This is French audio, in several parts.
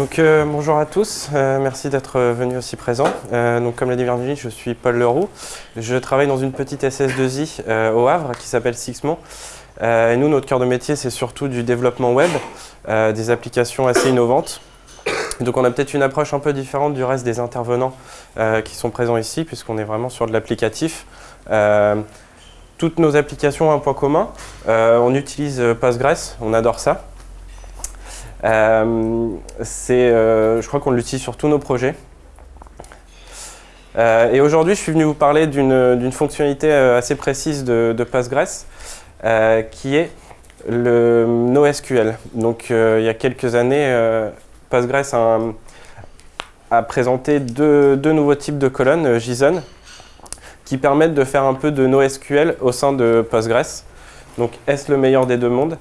Donc, euh, bonjour à tous, euh, merci d'être venus aussi présents. Euh, donc, comme l'a dit Virginie, je suis Paul Leroux. Je travaille dans une petite SS2I au Havre qui s'appelle Sixmont. et nous, notre cœur de métier, c'est surtout du développement web, des applications assez innovantes. Donc on a peut-être une approche un peu différente du reste des intervenants qui sont présents ici, puisqu'on est vraiment sur de l'applicatif. toutes nos applications ont un point commun. on utilise Postgres, on adore ça. Euh, euh, je crois qu'on l'utilise sur tous nos projets. Euh, et aujourd'hui, je suis venu vous parler d'une fonctionnalité assez précise de, Postgres, qui est le NoSQL. Donc, il y a quelques années, Postgres a, présenté deux, deux, nouveaux types de colonnes, JSON, qui permettent de faire un peu de NoSQL au sein de Postgres. Donc, est-ce le meilleur des deux mondes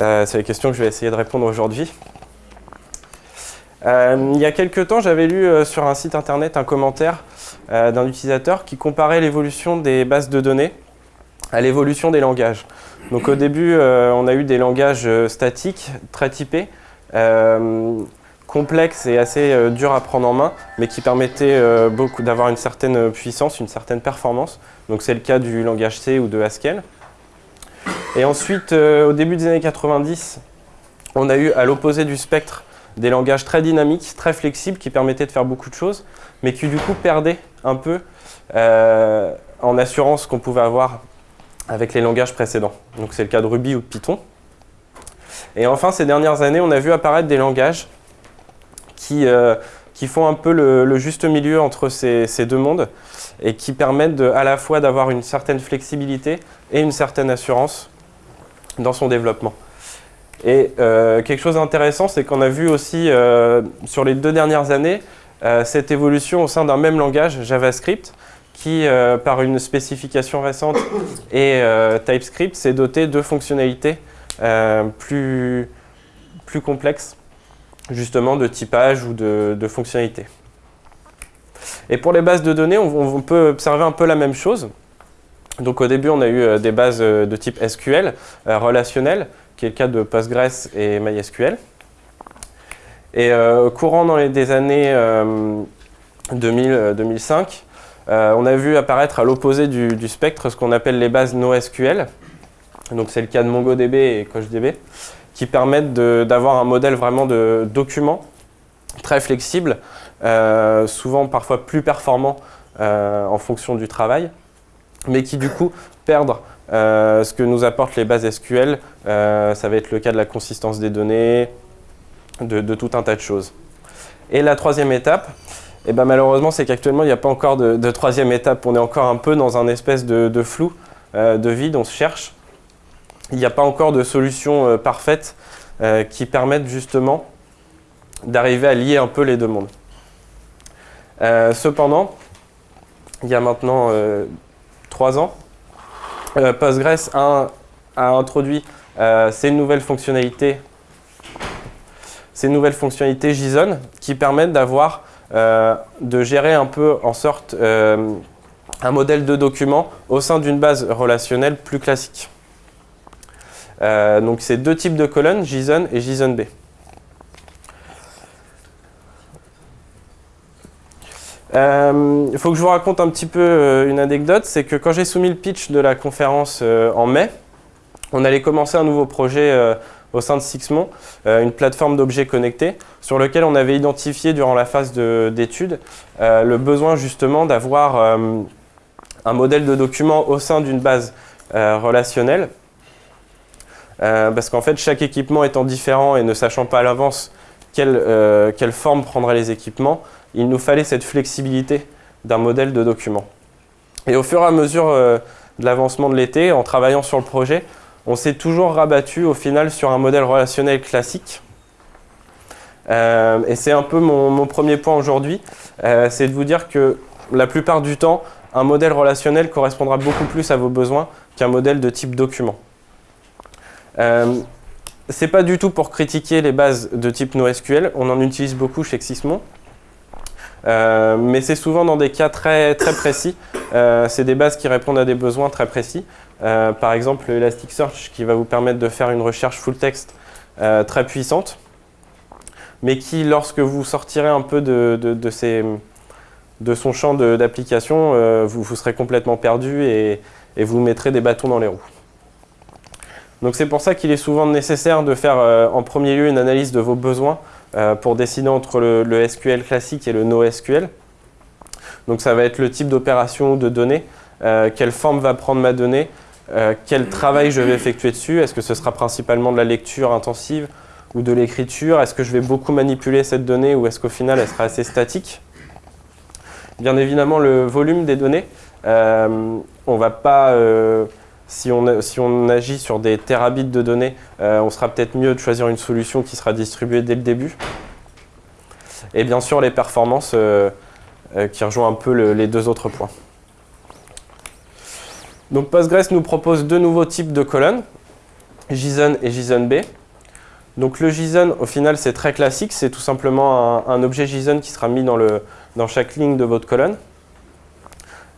euh, C'est la question que je vais essayer de répondre aujourd'hui. Euh, il y a quelques temps, j'avais lu euh, sur un site internet un commentaire d'un utilisateur qui comparait l'évolution des bases de données à l'évolution des langages. Donc au début, on a eu des langages statiques, très typés, complexes et assez durs à prendre en main, mais qui permettaient d'avoir une certaine puissance, une certaine performance. Donc c'est le cas du langage C ou de Haskell. Et ensuite, euh, au début des années 90, on a eu à l'opposé du spectre des langages très dynamiques, très flexibles, qui permettaient de faire beaucoup de choses, mais qui du coup perdaient un peu euh, en assurance qu'on pouvait avoir avec les langages précédents. Donc c'est le cas de Ruby ou de Python. Et enfin, ces dernières années, on a vu apparaître des langages qui, euh, font un peu le, juste milieu entre ces, deux mondes et qui permettent de, à la fois d'avoir une certaine flexibilité et une certaine assurance dans son développement. Et euh, quelque chose d'intéressant, c'est qu'on a vu aussi euh, sur les deux dernières années euh, cette évolution au sein d'un même langage, JavaScript, qui, par une spécification récente et TypeScript, s'est doté de fonctionnalités plus, plus complexes, justement de typage ou de, fonctionnalités. Et pour les bases de données, on peut observer un peu la même chose. Donc au début, on a eu euh, des bases euh, de type SQL euh, relationnelles, qui est le cas de Postgres et MySQL. Et courant dans les années 2000-2005, on a vu apparaître à l'opposé du, spectre ce qu'on appelle les bases NoSQL. Donc c'est le cas de MongoDB et CoachDB, qui permettent d'avoir un modèle vraiment de document très flexible, souvent parfois plus performant en fonction du travail mais qui du coup perdent euh, ce que nous apportent les bases SQL. Euh, ça va être le cas de la consistance des données, de, tout un tas de choses. Et la troisième étape, eh ben, malheureusement, c'est qu'actuellement, il n'y a pas encore de, troisième étape. On est encore un peu dans un espèce de, flou, euh, de vide, on se cherche. Il n'y a pas encore de solution parfaite qui permette justement d'arriver à lier un peu les deux mondes. Cependant, il y a maintenant trois ans, euh, Postgres a, introduit euh, ces nouvelles fonctionnalités ces nouvelles fonctionnalités JSON qui permettent d'avoir, euh, de gérer un peu en sorte un modèle de document au sein d'une base relationnelle plus classique. donc c'est deux types de colonnes, JSON et JSONB. Il euh, faut que je vous raconte un petit peu euh, une anecdote, c'est que quand j'ai soumis le pitch de la conférence euh, en mai, on allait commencer un nouveau projet au sein de Sixmont, une plateforme d'objets connectés, sur lequel on avait identifié durant la phase d'étude le besoin justement d'avoir un modèle de document au sein d'une base relationnelle, parce qu'en fait chaque équipement étant différent et ne sachant pas à l'avance quelle, quelle forme prendraient les équipements, il nous fallait cette flexibilité d'un modèle de document. Et au fur et à mesure euh, de l'avancement de l'été, en travaillant sur le projet, on s'est toujours rabattu au final sur un modèle relationnel classique. Euh, et c'est un peu mon, premier point aujourd'hui, euh, c'est de vous dire que la plupart du temps, un modèle relationnel correspondra beaucoup plus à vos besoins qu'un modèle de type document. C'est pas du tout pour critiquer les bases de type NoSQL, on en utilise beaucoup chez Xismon. Euh, mais c'est souvent dans des cas très, très précis. Euh, c'est des bases qui répondent à des besoins très précis. Euh, par exemple, Elasticsearch qui va vous permettre de faire une recherche full text très puissante. mais qui, lorsque vous sortirez un peu de, de, son champ d'application, vous, vous, serez complètement perdu et, vous mettrez des bâtons dans les roues. Donc c'est pour ça qu'il est souvent nécessaire de faire en premier lieu une analyse de vos besoins pour décider entre le, SQL classique et le NoSQL. Donc ça va être le type d'opération ou de données, quelle forme va prendre ma donnée, quel travail je vais effectuer dessus, est-ce que ce sera principalement de la lecture intensive, ou de l'écriture? Est-ce que je vais beaucoup manipuler cette donnée ou est-ce qu'au final elle sera assez statique? Bien évidemment, le volume des données, euh, on va pas, euh, si, on, agit sur des terabits de données, euh, on sera peut-être mieux de choisir une solution qui sera distribuée dès le début. Et bien sûr, les performances qui rejoignent un peu les deux autres points. Donc Postgres nous propose deux nouveaux types de colonnes, JSON et JSON-B. Donc le JSON, au final, c'est très classique. C'est tout simplement un, objet JSON qui sera mis dans, chaque ligne de votre colonne.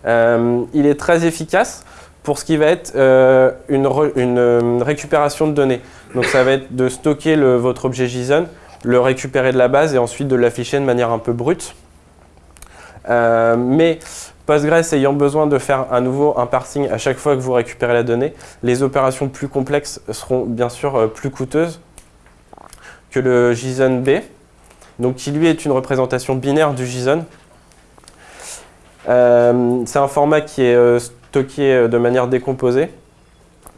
Euh, il est très efficace pour ce qui va être euh, une, euh, récupération de données. Donc ça va être de stocker votre objet JSON, le récupérer de la base et ensuite de l'afficher de manière un peu brute. mais Postgres ayant besoin de faire à nouveau un parsing à chaque fois que vous récupérez la donnée, les opérations plus complexes seront bien sûr plus coûteuses que le JSON B, donc qui lui est une représentation binaire du JSON. Euh, c'est un format qui est euh, stocké euh, de manière décomposée,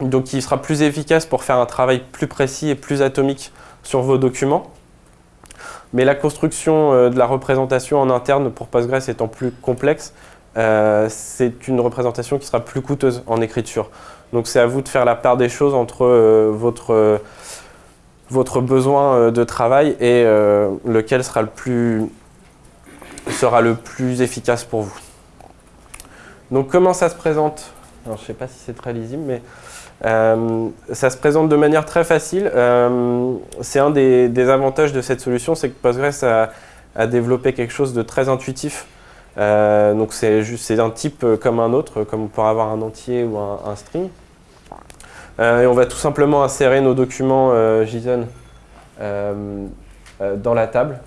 donc qui sera plus efficace pour faire un travail plus précis et plus atomique sur vos documents. Mais la construction de la représentation en interne pour Postgres étant plus complexe, c'est une représentation qui sera plus coûteuse en écriture. Donc c'est à vous de faire la part des choses entre votre votre besoin euh, de travail et euh, lequel sera le, plus, sera le plus efficace pour vous. Donc comment ça se présente? Je ne sais pas si c'est très lisible, mais euh, ça se présente de manière très facile. c'est un des, avantages de cette solution, c'est que Postgres a, développé quelque chose de très intuitif. donc c'est un type comme un autre, comme on pourrait avoir un entier ou un string. Euh, et on va tout simplement insérer nos documents euh, JSON euh, dans la table,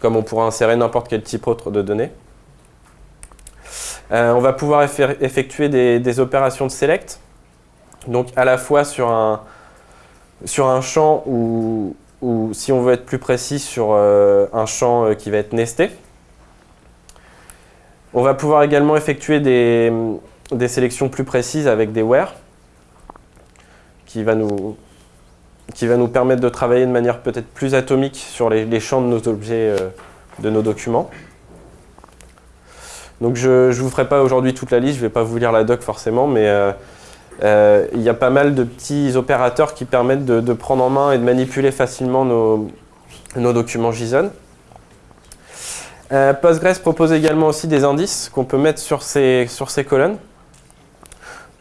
comme on pourra insérer n'importe quel type autre de données. On va pouvoir effectuer des, opérations de select, donc à la fois sur un, champ ou, si on veut être plus précis sur un champ qui va être nesté. On va pouvoir également effectuer des, sélections plus précises avec des where qui va nous, permettre de travailler de manière peut-être plus atomique sur les, champs de nos objets, euh, de nos documents. Donc je ne vous ferai pas aujourd'hui toute la liste, je ne vais pas vous lire la doc forcément, mais euh, euh, il y a pas mal de petits opérateurs qui permettent de, prendre en main et de manipuler facilement nos, documents JSON. Postgres propose également aussi des indices qu'on peut mettre sur ces, colonnes.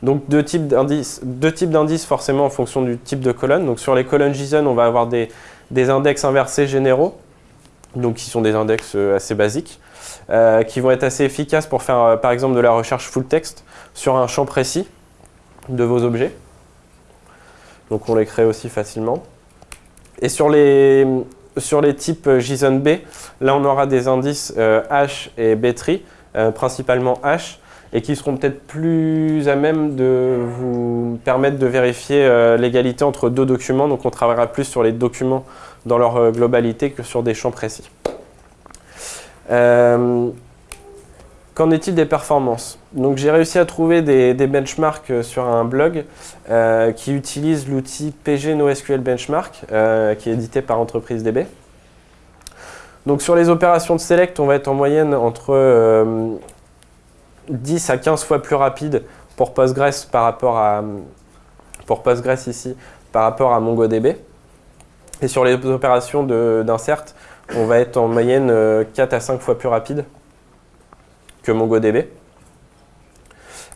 Donc deux types d'indices forcément en fonction du type de colonne. Donc sur les colonnes JSON, on va avoir des, index inversés généraux, donc qui sont des index euh, assez basiques, euh, qui vont être assez efficaces pour faire euh, par exemple de la recherche full text sur un champ précis de vos objets. Donc on les crée aussi facilement. Et sur les, sur les types JSON-B, là on aura des indices H et B-tree, principalement H, et qui seront peut-être plus à même de vous permettre de vérifier euh, l'égalité entre deux documents. Donc on travaillera plus sur les documents dans leur euh, globalité que sur des champs précis. Euh, qu'en est-il des performances Donc j'ai réussi à trouver des, benchmarks sur un blog qui utilise l'outil PG NoSQL Benchmark qui est édité par Entreprise DB. Donc sur les opérations de select, on va être en moyenne entre 10 à 15 fois plus rapide pour Postgres par rapport à pour Postgres ici par rapport à MongoDB. Et sur les opérations d'insert, on va être en moyenne 4 euh, à 5 fois plus rapide que MongoDB.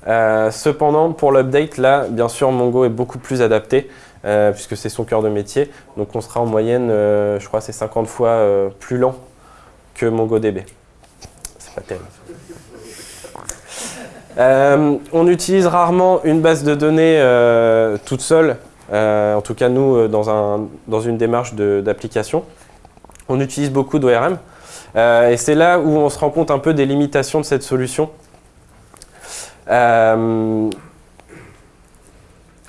Euh, cependant, pour l'update, là, bien sûr, Mongo est beaucoup plus adapté, euh, puisque c'est son cœur de métier. Donc on sera en moyenne, je crois, c'est 50 fois plus lent que MongoDB. C'est pas terrible. On utilise rarement une base de données toute seule, en tout cas nous dans, une démarche d'application. On utilise beaucoup d'ORM. et c'est là où on se rend compte un peu des limitations de cette solution.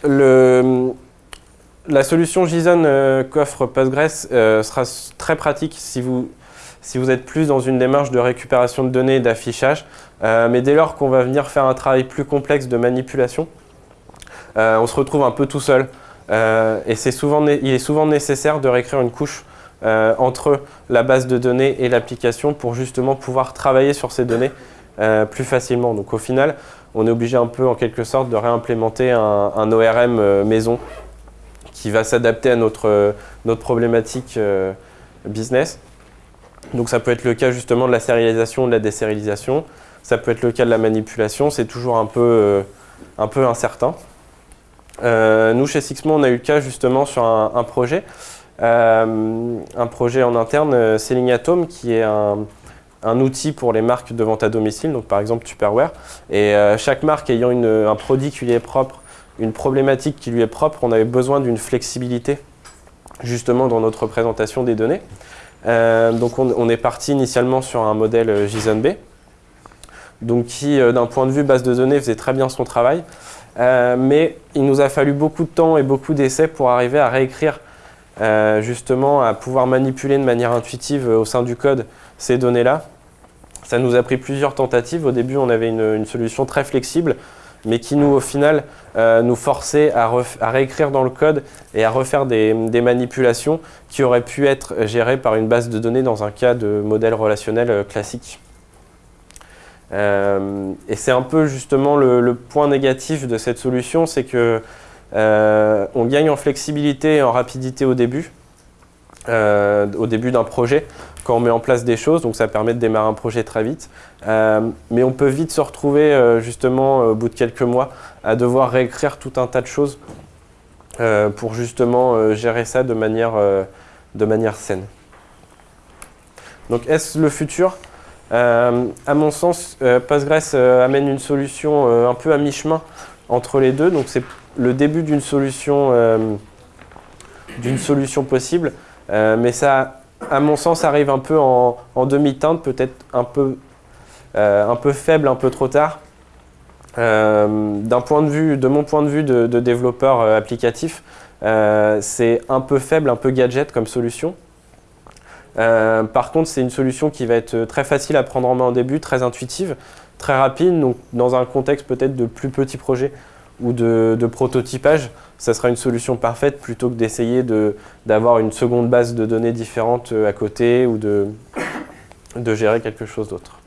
Le, la solution JSON euh, qu'offre Postgres euh, sera très pratique si vous, êtes plus dans une démarche de récupération de données et d'affichage. Euh, mais dès lors qu'on va venir faire un travail plus complexe de manipulation, on se retrouve un peu tout seul. et il est souvent nécessaire de réécrire une couche entre la base de données et l'application pour justement pouvoir travailler sur ces données plus facilement. Donc au final, on est obligé un peu en quelque sorte de réimplémenter un ORM maison qui va s'adapter à notre, notre problématique euh, business. Donc ça peut être le cas justement de la sérialisation, de la désérialisation. Ça peut être le cas de la manipulation. C'est toujours un peu, euh, un peu incertain. Euh, nous, chez Sixmo, on a eu le cas justement sur un, projet. Un projet en interne, Selling Atom, qui est un, outil pour les marques de vente à domicile, donc par exemple Tupperware. Et chaque marque ayant un produit qui lui est propre une problématique qui lui est propre, on avait besoin d'une flexibilité justement dans notre représentation des données. Euh, donc on, est parti initialement sur un modèle euh, JSON-B, donc qui euh, d'un point de vue base de données faisait très bien son travail, mais il nous a fallu beaucoup de temps et beaucoup d'essais pour arriver à réécrire justement, à pouvoir manipuler de manière intuitive au sein du code ces données-là. Ça nous a pris plusieurs tentatives. Au début, on avait une solution très flexible mais qui nous, au final, euh, nous forçait à, réécrire dans le code et à refaire des, manipulations qui auraient pu être gérées par une base de données dans un cas de modèle relationnel euh, classique. Euh, et c'est un peu justement le, point négatif de cette solution, c'est que on gagne en flexibilité et en rapidité au début, au début d'un projet, quand on met en place des choses, donc ça permet de démarrer un projet très vite. Euh, mais on peut vite se retrouver euh, justement au bout de quelques mois à devoir réécrire tout un tas de choses euh, pour justement gérer ça de manière, saine. Donc est-ce le futur? À mon sens, Postgres amène une solution un peu à mi-chemin entre les deux. Le début d'une solution, d'une solution possible, mais ça à mon sens, arrive un peu en, demi-teinte, peut-être un, peu, euh, un peu faible, un peu trop tard. Euh, d'un point de vue, de mon point de vue de, développeur euh, applicatif, c'est un peu faible, un peu gadget comme solution. par contre, c'est une solution qui va être très facile à prendre en main au début, très intuitive, très rapide, donc dans un contexte peut-être de plus petits projets ou de, prototypage, ça sera une solution parfaite plutôt que d'essayer d'avoir une seconde base de données différente euh, à côté ou de, de gérer quelque chose d'autre.